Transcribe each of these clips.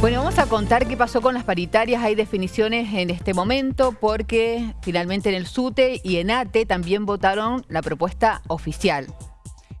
Bueno, vamos a contar qué pasó con las paritarias. Hay definiciones en este momento porque finalmente en el SUTE y en ATE también votaron la propuesta oficial.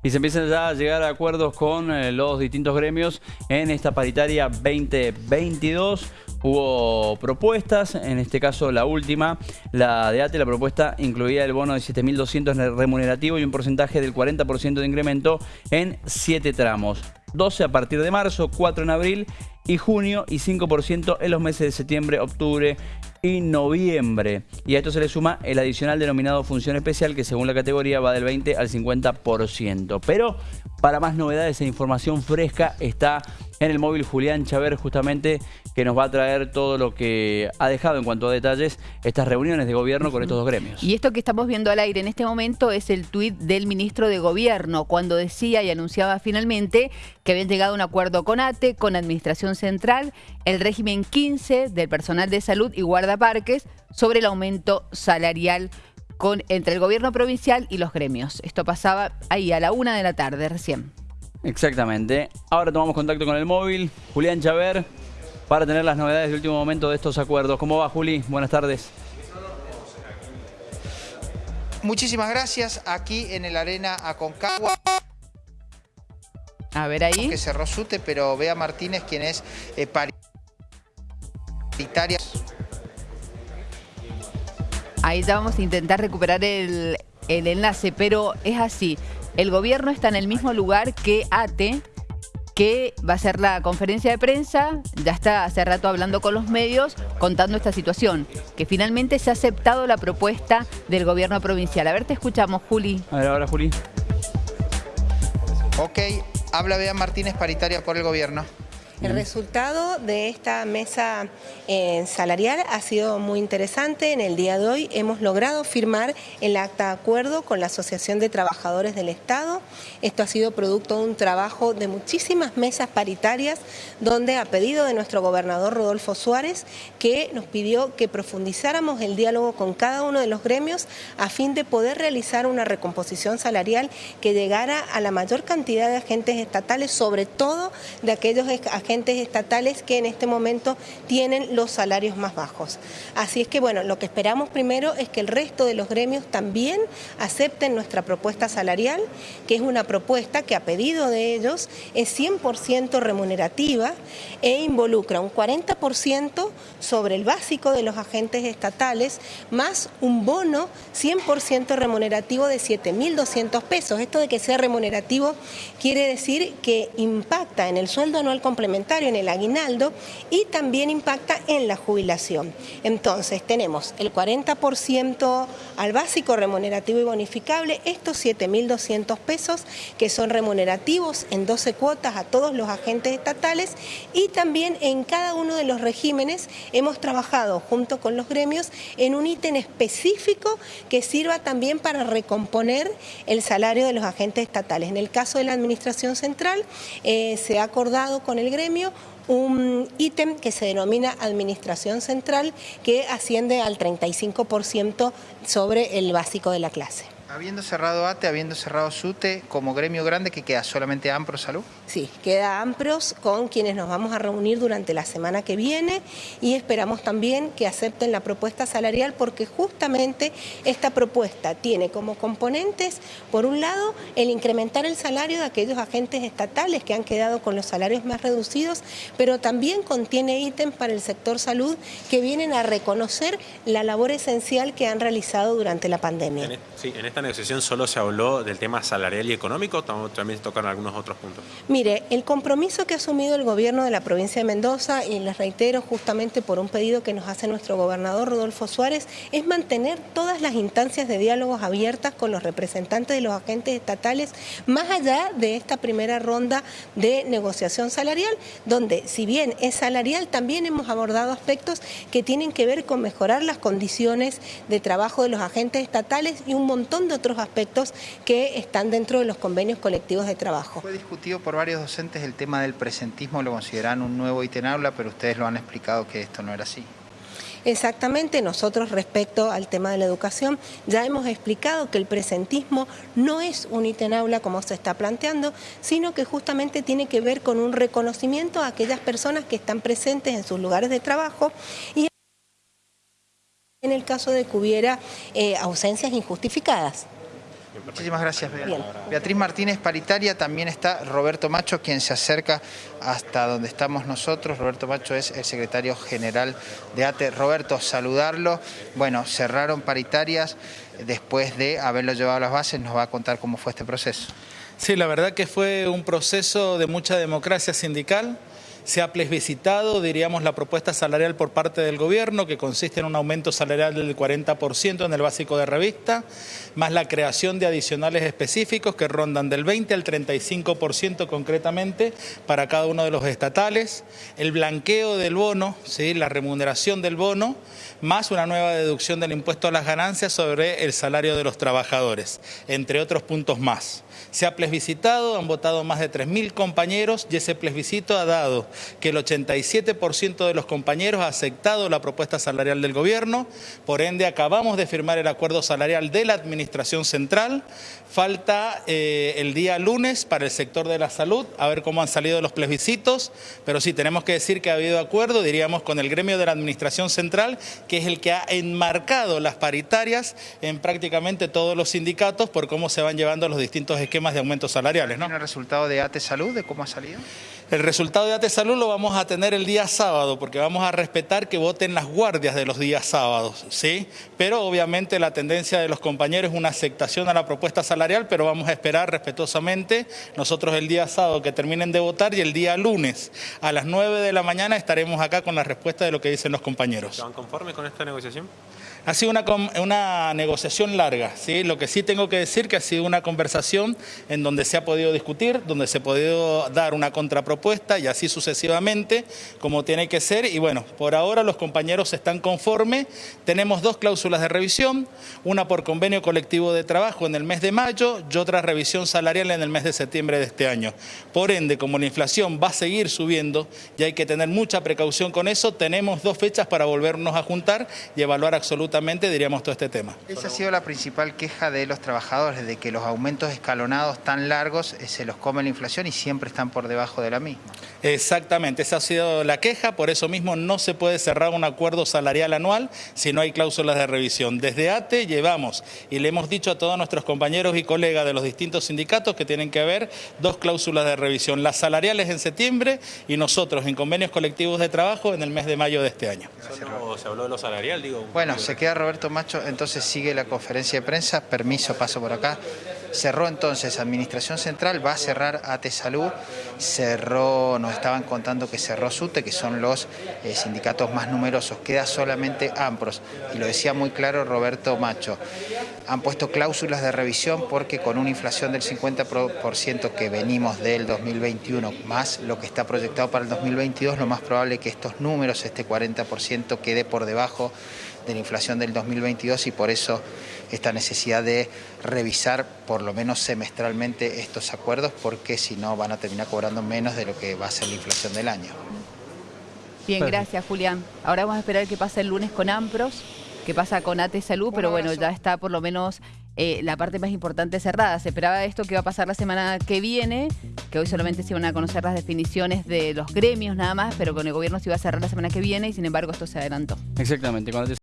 Y se empiezan ya a llegar a acuerdos con eh, los distintos gremios en esta paritaria 2022. Hubo propuestas, en este caso la última, la de ATE, la propuesta incluía el bono de 7.200 remunerativo y un porcentaje del 40% de incremento en 7 tramos. 12 a partir de marzo, 4 en abril y junio y 5% en los meses de septiembre, octubre y noviembre. Y a esto se le suma el adicional denominado función especial que según la categoría va del 20 al 50%. Pero para más novedades e información fresca está en el móvil Julián Chaver justamente que nos va a traer todo lo que ha dejado en cuanto a detalles estas reuniones de gobierno con estos dos gremios. Y esto que estamos viendo al aire en este momento es el tuit del ministro de Gobierno cuando decía y anunciaba finalmente que habían llegado a un acuerdo con ATE, con Administración Central, el régimen 15 del personal de salud y guardaparques sobre el aumento salarial con, entre el gobierno provincial y los gremios. Esto pasaba ahí a la una de la tarde recién. Exactamente. Ahora tomamos contacto con el móvil. Julián Chaver, para tener las novedades del último momento de estos acuerdos. ¿Cómo va, Juli? Buenas tardes. Muchísimas gracias. Aquí en el Arena Aconcagua. A ver ahí. Que cerró Sute, pero Bea Martínez, quien es eh, paritaria. Ahí ya vamos a intentar recuperar el, el enlace, pero es así. El gobierno está en el mismo lugar que ATE, que va a ser la conferencia de prensa, ya está hace rato hablando con los medios, contando esta situación, que finalmente se ha aceptado la propuesta del gobierno provincial. A ver, te escuchamos, Juli. A ver, ahora, Juli. Ok, habla Bea Martínez, paritaria por el gobierno. El resultado de esta mesa eh, salarial ha sido muy interesante. En el día de hoy hemos logrado firmar el acta de acuerdo con la Asociación de Trabajadores del Estado. Esto ha sido producto de un trabajo de muchísimas mesas paritarias donde a pedido de nuestro gobernador Rodolfo Suárez que nos pidió que profundizáramos el diálogo con cada uno de los gremios a fin de poder realizar una recomposición salarial que llegara a la mayor cantidad de agentes estatales, sobre todo de aquellos agentes agentes estatales que en este momento tienen los salarios más bajos. Así es que bueno, lo que esperamos primero es que el resto de los gremios también acepten nuestra propuesta salarial, que es una propuesta que a pedido de ellos es 100% remunerativa e involucra un 40% sobre el básico de los agentes estatales, más un bono 100% remunerativo de 7.200 pesos. Esto de que sea remunerativo quiere decir que impacta en el sueldo anual complementario en el aguinaldo y también impacta en la jubilación. Entonces tenemos el 40% al básico remunerativo y bonificable, estos 7.200 pesos que son remunerativos en 12 cuotas a todos los agentes estatales y también en cada uno de los regímenes hemos trabajado junto con los gremios en un ítem específico que sirva también para recomponer el salario de los agentes estatales. En el caso de la Administración Central eh, se ha acordado con el gremio un ítem que se denomina Administración Central que asciende al 35% sobre el básico de la clase. Habiendo cerrado ATE, habiendo cerrado SUTE, como gremio grande que queda solamente AMPRO Salud. Sí, queda AMPROS con quienes nos vamos a reunir durante la semana que viene y esperamos también que acepten la propuesta salarial porque justamente esta propuesta tiene como componentes, por un lado, el incrementar el salario de aquellos agentes estatales que han quedado con los salarios más reducidos, pero también contiene ítems para el sector salud que vienen a reconocer la labor esencial que han realizado durante la pandemia. E-, sí, en esta negociación solo se habló del tema salarial y económico, también se tocaron algunos otros puntos. Mire, el compromiso que ha asumido el gobierno de la provincia de Mendoza, y les reitero justamente por un pedido que nos hace nuestro gobernador Rodolfo Suárez, es mantener todas las instancias de diálogos abiertas con los representantes de los agentes estatales, más allá de esta primera ronda de negociación salarial, donde si bien es salarial, también hemos abordado aspectos que tienen que ver con mejorar las condiciones de trabajo de los agentes estatales y un montón de otros aspectos que están dentro de los convenios colectivos de trabajo. Fue discutido por varios docentes el tema del presentismo, lo consideran un nuevo ítem aula, pero ustedes lo han explicado que esto no era así. Exactamente, nosotros respecto al tema de la educación ya hemos explicado que el presentismo no es un ítem aula como se está planteando, sino que justamente tiene que ver con un reconocimiento a aquellas personas que están presentes en sus lugares de trabajo y en el caso de que hubiera eh, ausencias injustificadas. Muchísimas gracias, Beatriz Martínez, paritaria. También está Roberto Macho, quien se acerca hasta donde estamos nosotros. Roberto Macho es el secretario general de ATE. Roberto, saludarlo. Bueno, cerraron paritarias después de haberlo llevado a las bases. Nos va a contar cómo fue este proceso. Sí, la verdad que fue un proceso de mucha democracia sindical se ha plebiscitado, diríamos, la propuesta salarial por parte del gobierno, que consiste en un aumento salarial del 40% en el básico de revista, más la creación de adicionales específicos que rondan del 20 al 35% concretamente para cada uno de los estatales, el blanqueo del bono, ¿sí? la remuneración del bono, más una nueva deducción del impuesto a las ganancias sobre el salario de los trabajadores, entre otros puntos más. Se ha plebiscitado, han votado más de 3.000 compañeros y ese plebiscito ha dado que el 87% de los compañeros ha aceptado la propuesta salarial del gobierno, por ende acabamos de firmar el acuerdo salarial de la Administración Central, falta eh, el día lunes para el sector de la salud, a ver cómo han salido los plebiscitos, pero sí, tenemos que decir que ha habido acuerdo, diríamos, con el gremio de la Administración Central, que es el que ha enmarcado las paritarias en prácticamente todos los sindicatos por cómo se van llevando los distintos esquemas de aumentos salariales. ¿no? ¿Tiene el resultado de ATE Salud, de cómo ha salido? El resultado de ATE Salud lo vamos a tener el día sábado, porque vamos a respetar que voten las guardias de los días sábados, ¿sí? Pero obviamente la tendencia de los compañeros es una aceptación a la propuesta salarial, pero vamos a esperar respetuosamente nosotros el día sábado que terminen de votar y el día lunes a las 9 de la mañana estaremos acá con la respuesta de lo que dicen los compañeros. ¿Están conformes con esta negociación? Ha sido una, negociación larga, ¿sí? Lo que sí tengo que decir que ha sido una conversación en donde se ha podido discutir, donde se ha podido dar una contrapropuesta y así sucesivamente, como tiene que ser. Y bueno, por ahora los compañeros están conformes. Tenemos dos cláusulas de revisión, una por convenio colectivo de trabajo en el mes de mayo y otra revisión salarial en el mes de septiembre de este año. Por ende, como la inflación va a seguir subiendo y hay que tener mucha precaución con eso, tenemos dos fechas para volvernos a juntar y evaluar absolutamente diríamos, todo este tema. Esa ha sido la principal queja de los trabajadores, de que los aumentos escalonados tan largos eh, se los come la inflación y siempre están por debajo de la misma. Exactamente, esa ha sido la queja, por eso mismo no se puede cerrar un acuerdo salarial anual si no hay cláusulas de revisión. Desde ATE llevamos y le hemos dicho a todos nuestros compañeros y colegas de los distintos sindicatos que tienen que haber dos cláusulas de revisión, las salariales en septiembre y nosotros en convenios colectivos de trabajo en el mes de mayo de este año. ¿Se habló de lo salarial? Digo, bueno, se queda Roberto Macho, entonces sigue la conferencia de prensa, permiso, paso por acá. Cerró entonces Administración Central, va a cerrar AT Salud, cerró, nos estaban contando que cerró SUTE, que son los eh, sindicatos más numerosos, queda solamente AMPROS, y lo decía muy claro Roberto Macho. Han puesto cláusulas de revisión porque con una inflación del 50% que venimos del 2021, más lo que está proyectado para el 2022, lo más probable es que estos números, este 40%, quede por debajo de la inflación del 2022 y por eso esta necesidad de revisar por lo menos semestralmente estos acuerdos porque si no van a terminar cobrando menos de lo que va a ser la inflación del año. Bien, gracias Julián. Ahora vamos a esperar qué pasa el lunes con AMPROS, qué pasa con ATE Salud, pero bueno, ya está por lo menos eh, la parte más importante cerrada. Se esperaba esto que va a pasar la semana que viene, que hoy solamente se iban a conocer las definiciones de los gremios nada más, pero con el gobierno se iba a cerrar la semana que viene y sin embargo esto se adelantó. Exactamente.